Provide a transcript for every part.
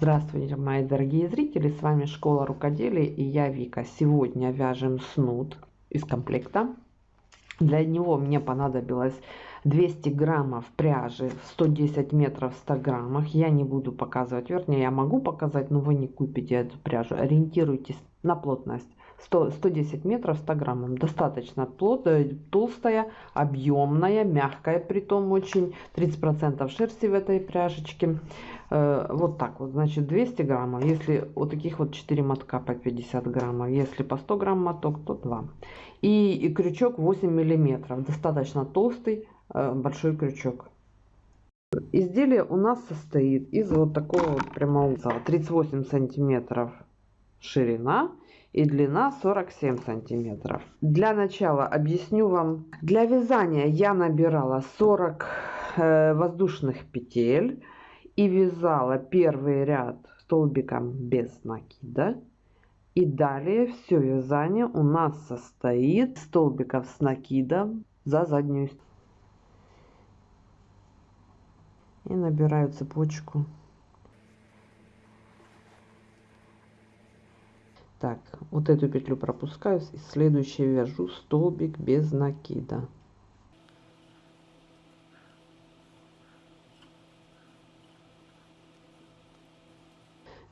Здравствуйте, мои дорогие зрители, с вами Школа Рукоделия и я Вика. Сегодня вяжем снуд из комплекта. Для него мне понадобилось 200 граммов пряжи, 110 метров в 100 граммах. Я не буду показывать, вернее, я могу показать, но вы не купите эту пряжу. Ориентируйтесь на плотность. 100, 110 метров 100 граммов. Достаточно плотная, толстая, объемная, мягкая, при том очень. 30% шерсти в этой пряжечке. Э, вот так вот, значит, 200 граммов. Если вот таких вот 4 мотка по 50 граммов. Если по 100 грамм моток, то 2. И, и крючок 8 миллиметров. Достаточно толстый, э, большой крючок. Изделие у нас состоит из вот такого вот прямоугольника 38 сантиметров ширина и длина 47 сантиметров. Для начала объясню вам. Для вязания я набирала 40 э, воздушных петель и вязала первый ряд столбиком без накида. И далее все вязание у нас состоит столбиков с накидом за заднюю и набираю цепочку так вот эту петлю пропускаю и следующий вяжу столбик без накида.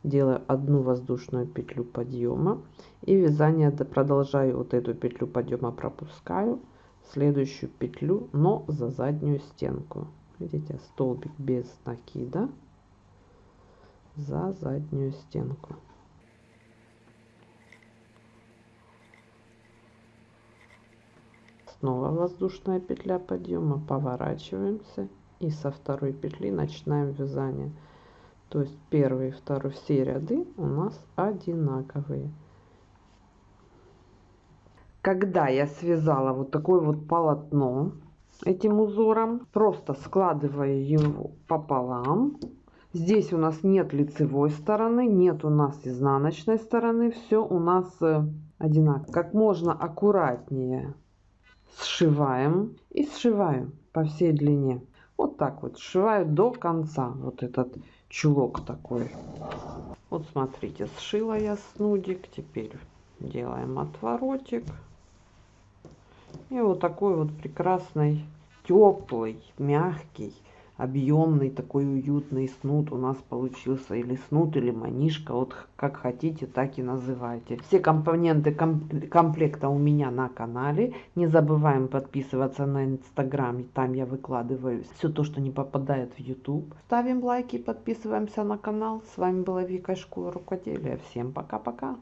Делаю одну воздушную петлю подъема и вязание продолжаю вот эту петлю подъема пропускаю следующую петлю но за заднюю стенку. Видите столбик без накида за заднюю стенку снова воздушная петля подъема. Поворачиваемся и со второй петли начинаем вязание. То есть первый и второй все ряды у нас одинаковые. Когда я связала вот такое вот полотно этим узором просто складываю его пополам здесь у нас нет лицевой стороны нет у нас изнаночной стороны все у нас э, одинаково. Как можно аккуратнее сшиваем и сшиваем по всей длине. Вот так вот сшиваю до конца вот этот чулок такой. Вот смотрите, сшила я снудик. Теперь делаем отворотик. И вот такой вот прекрасный, теплый, мягкий объемный такой уютный снуд у нас получился. Или снуд или манишка вот как хотите так и называйте. Все компоненты комплекта у меня на канале. Не забываем подписываться на инстаграм там я выкладываю все то что не попадает в youtube ставим лайки подписываемся на канал. С вами была вика школа рукоделия всем пока пока